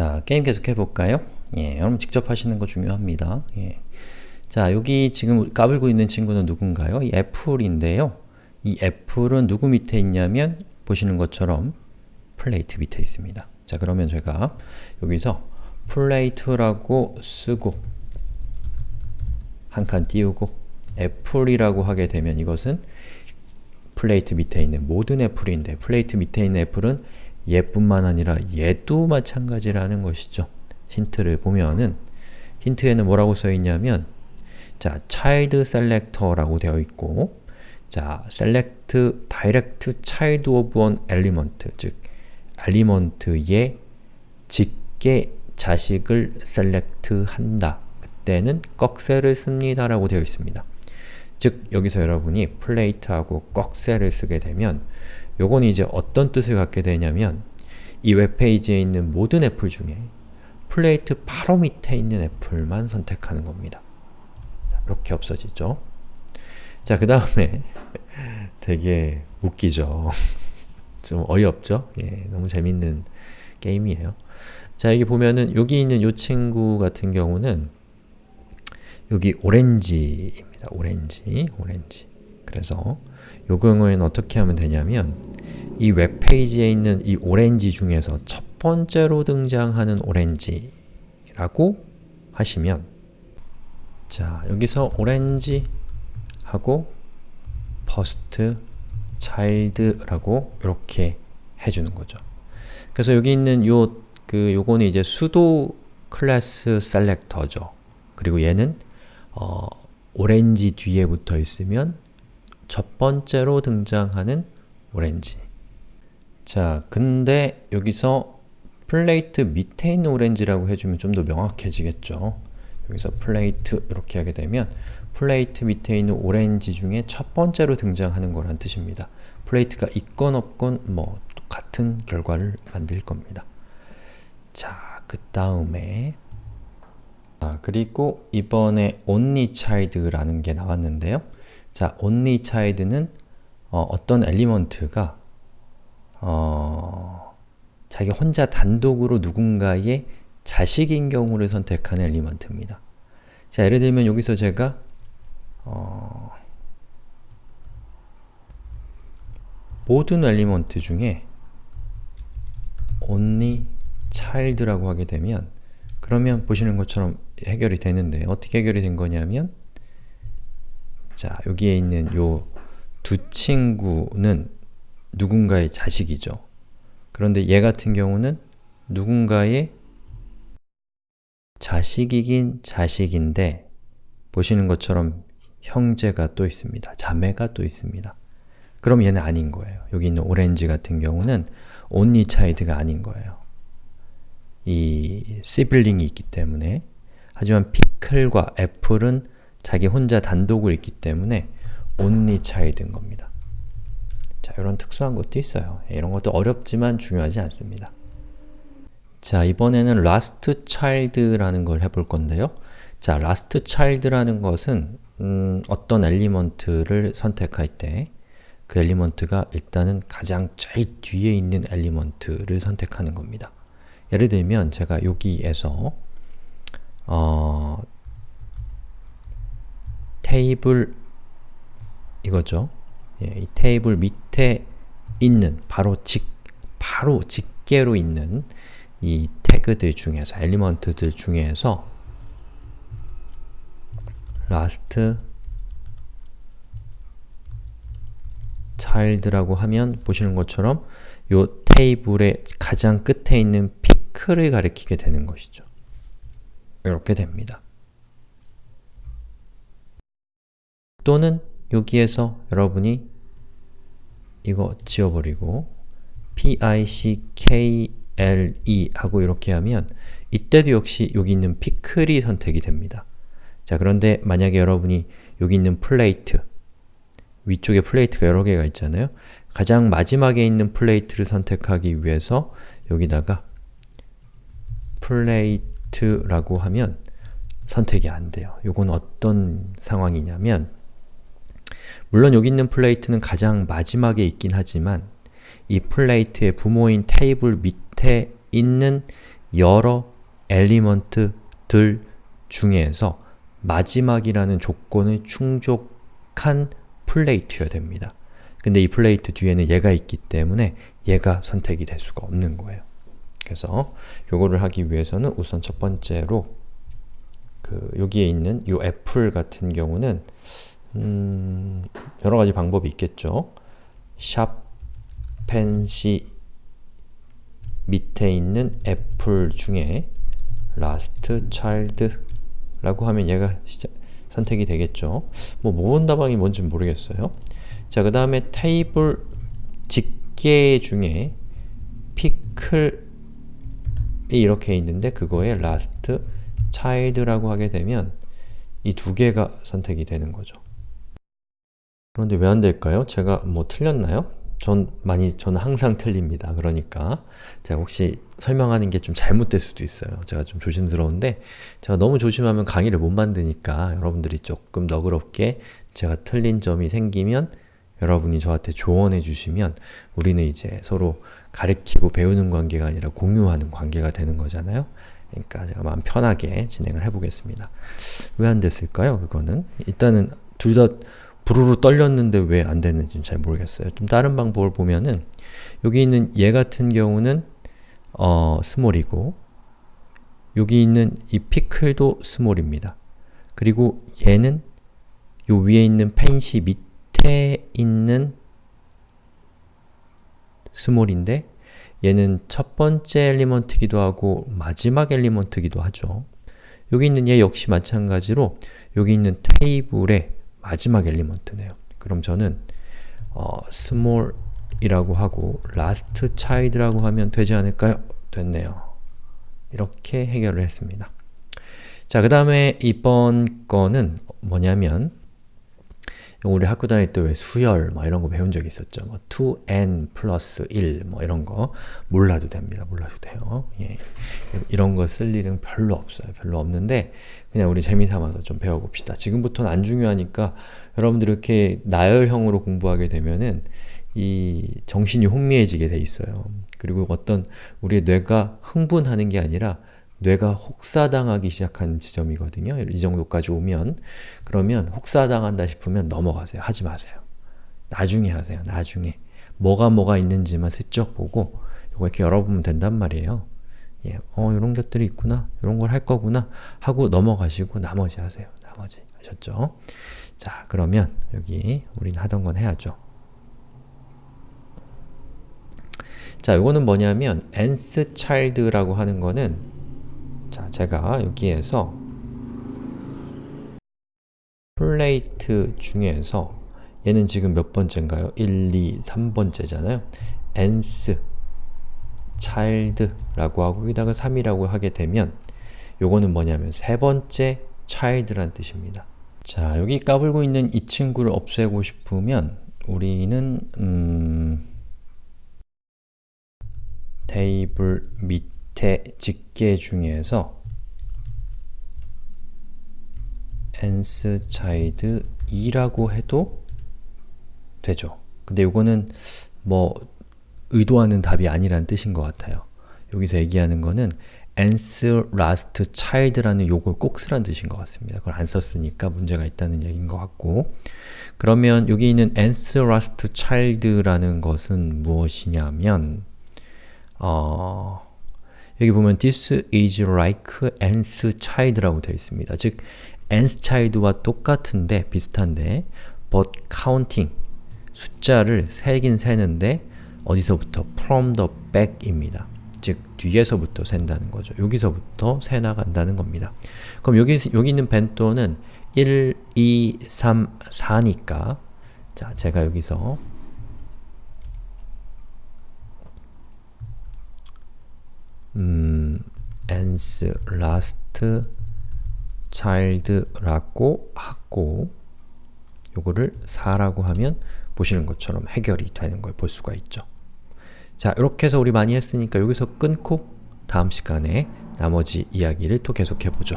자, 게임 계속 해볼까요? 예, 여러분 직접 하시는 거 중요합니다. 예. 자, 여기 지금 까불고 있는 친구는 누군가요? 이 apple인데요. 이 apple은 누구 밑에 있냐면 보시는 것처럼 plate 밑에 있습니다. 자, 그러면 제가 여기서 plate라고 쓰고 한 칸 띄우고 apple이라고 하게 되면 이것은 plate 밑에 있는 모든 apple인데 plate 밑에 있는 apple은 얘뿐만 아니라 얘도 마찬가지라는 것이죠. 힌트를 보면은 힌트에는 뭐라고 써있냐면 자, child selector라고 되어 있고 자, select direct child of an element 즉 엘리먼트의 직계 자식을 select 한다. 그때는 꺽쇠를 씁니다 라고 되어 있습니다. 즉, 여기서 여러분이 플레이트하고 꺽쇠를 쓰게 되면 요건 이제 어떤 뜻을 갖게 되냐면 이 웹페이지에 있는 모든 애플 중에 plate 바로 밑에 있는 apple만 선택하는 겁니다. 이렇게 없어지죠. 자, 그 다음에 되게 웃기죠. 좀 어이없죠? 예, 너무 재밌는 게임이에요. 자, 여기 보면은 여기 있는 이 친구 같은 경우는 여기 오렌지입니다. 오렌지, 오렌지. 그래서 요 경우에는 어떻게 하면 되냐면 이 웹페이지에 있는 이 오렌지 중에서 첫 번째로 등장하는 오렌지라고 하시면 자, 여기서 오렌지 하고 first child라고 이렇게 해주는 거죠. 그래서 여기 있는 요, 그, 요거는 이제 수도 클래스 셀렉터죠. 그리고 얘는 어, 오렌지 뒤에 붙어 있으면 첫 번째로 등장하는 오렌지 자, 근데 여기서 플레이트 밑에 있는 오렌지라고 해주면 좀 더 명확해지겠죠. 여기서 플레이트 이렇게 하게 되면 플레이트 밑에 있는 오렌지 중에 첫 번째로 등장하는 거란 뜻입니다. 플레이트가 있건 없건 뭐 같은 결과를 만들 겁니다. 자, 그 다음에 아, 그리고 이번에 only child라는 게 나왔는데요. 자, only child는 어, 떤 엘리먼트가 어, 자기 혼자 단독으로 누군가의 자식인 경우를 선택하는 엘리먼트입니다. 자, 예를 들면 여기서 제가 어, 모든 엘리먼트 중에 only child라고 하게 되면 그러면 보시는 것처럼 해결이 되는데 어떻게 해결이 된 거냐면 자, 여기에 있는 요 두 친구는 누군가의 자식이죠. 그런데 얘 같은 경우는 누군가의 자식이긴 자식인데 보시는 것처럼 형제가 또 있습니다. 자매가 또 있습니다. 그럼 얘는 아닌 거예요. 여기 있는 오렌지 같은 경우는 only child가 아닌 거예요. 이 시블링이 있기 때문에 하지만 피클과 애플은 자기 혼자 단독으로 있기 때문에 only child인 겁니다. 자, 이런 특수한 것도 있어요. 이런 것도 어렵지만 중요하지 않습니다. 자, 이번에는 last child라는 걸 해볼 건데요. 자, last child라는 것은 음, 어떤 element를 선택할 때 그 element가 일단은 가장 제일 뒤에 있는 element를 선택하는 겁니다. 예를 들면 제가 여기에서 어, 테이블 이거죠. 예, 이 테이블 밑에 있는 바로 직 바로 직계로 있는 이 태그들 중에서 엘리먼트들 중에서 last child라고 하면 보시는 것처럼 이 테이블의 가장 끝에 있는 피크를 가리키게 되는 것이죠. 이렇게 됩니다. 또는 여기에서 여러분이 이거 지워버리고 pickle 하고 이렇게 하면 이때도 역시 여기 있는 피클이 선택이 됩니다. 자 그런데 만약에 여러분이 여기 있는 플레이트 위쪽에 플레이트가 여러 개가 있잖아요. 가장 마지막에 있는 플레이트를 선택하기 위해서 여기다가 플레이트라고 하면 선택이 안 돼요. 이건 어떤 상황이냐면 물론 여기 있는 플레이트는 가장 마지막에 있긴 하지만 이 플레이트의 부모인 테이블 밑에 있는 여러 element들 중에서 마지막이라는 조건을 충족한 플레이트여야 됩니다. 근데 이 플레이트 뒤에는 얘가 있기 때문에 얘가 선택이 될 수가 없는 거예요. 그래서 요거를 하기 위해서는 우선 첫 번째로 그 여기에 있는 이 애플 같은 경우는 음 여러 가지 방법이 있겠죠. sharp fancy 밑에 있는 애플 중에 last child 라고 하면 얘가 시작, 선택이 되겠죠. 뭐 모범답안이 뭔지 모르겠어요. 자, 그 다음에 테이블 직계 중에 피클 이 이렇게 있는데 그거에 last child라고 하게 되면 이 두 개가 선택이 되는 거죠. 그런데 왜 안 될까요? 제가 뭐 틀렸나요? 전 많이 저는 항상 틀립니다. 그러니까 제가 혹시 설명하는 게 좀 잘못될 수도 있어요. 제가 좀 조심스러운데 제가 너무 조심하면 강의를 못 만드니까 여러분들이 조금 너그럽게 제가 틀린 점이 생기면 여러분이 저한테 조언해 주시면 우리는 이제 서로 가르치고 배우는 관계가 아니라 공유하는 관계가 되는 거잖아요. 그러니까 제가 마음 편하게 진행을 해보겠습니다. 왜 안 됐을까요? 그거는 일단은 둘 다 부르르 떨렸는데 왜 안 됐는지는 잘 모르겠어요. 좀 다른 방법을 보면은 여기 있는 얘 같은 경우는 어, 스몰이고 여기 있는 이 피클도 스몰입니다. 그리고 얘는 요 위에 있는 펜시 밑 에 있는 스몰인데 얘는 첫 번째 엘리먼트기도 하고 마지막 엘리먼트기도 하죠. 여기 있는 얘 역시 마찬가지로 여기 있는 테이블에 마지막 엘리먼트네요. 그럼 저는 어, small이라고 하고 last child라고 하면 되지 않을까요? 됐네요. 이렇게 해결을 했습니다. 자, 그 다음에 이번 거는 뭐냐면 우리 학교 다닐 때 왜 수열 뭐 이런 거 배운 적 있었죠. 뭐 2n 플러스 1 뭐 이런 거 몰라도 됩니다. 몰라도 돼요. 예. 이런 거 쓸 일은 별로 없어요. 별로 없는데 그냥 우리 재미삼아서 좀 배워봅시다. 지금부터는 안 중요하니까 여러분들 이렇게 나열형으로 공부하게 되면은 이 정신이 혼미해지게 돼 있어요. 그리고 어떤 우리의 뇌가 흥분하는 게 아니라 뇌가 혹사당하기 시작하는 지점이거든요. 이 정도까지 오면 그러면 혹사당한다 싶으면 넘어가세요. 하지 마세요. 나중에 하세요. 나중에. 뭐가 뭐가 있는지만 슬쩍 보고 이렇게 열어보면 된단 말이에요. 예, 어, 이런 것들이 있구나. 이런 걸 할 거구나. 하고 넘어가시고 나머지 하세요. 나머지. 아셨죠? 자, 그러면 여기 우리는 하던 건 해야죠. 자, 이거는 뭐냐면 nth child라고 하는 거는 자, 제가 여기에서 플레이트 중에서 얘는 지금 몇 번째인가요? 1, 2, 3번째잖아요. nth child라고 하고 여기다가 3이라고 하게 되면 요거는 뭐냐면 세 번째 child란 뜻입니다. 자, 여기 까불고 있는 이 친구를 없애고 싶으면 우리는 음, 테이블 밑 에 직계 중에서 nth child 2라고 해도 되죠. 근데 이거는 뭐 의도하는 답이 아니란 뜻인 것 같아요. 여기서 얘기하는 거는 nth last child라는 요걸 꼭 쓰란 뜻인 것 같습니다. 그걸 안 썼으니까 문제가 있다는 얘기인 것 같고 그러면 여기 있는 nth last child라는 것은 무엇이냐면 어, 여기 보면 this is like nth child라고 되어 있습니다. 즉, nth child와 똑같은데, 비슷한데 but counting, 숫자를 세긴 세는데 어디서부터? from the back입니다. 즉, 뒤에서부터 센다는 거죠. 여기서부터 세 나간다는 겁니다. 그럼 여기, 여기 있는 벤토는 1, 2, 3, 4니까 자, 제가 여기서 음, n's last child라고 하고 요거를 4라고 하면 보시는 것처럼 해결이 되는 걸 볼 수가 있죠. 자, 이렇게 해서 우리 많이 했으니까 여기서 끊고 다음 시간에 나머지 이야기를 또 계속해 보죠.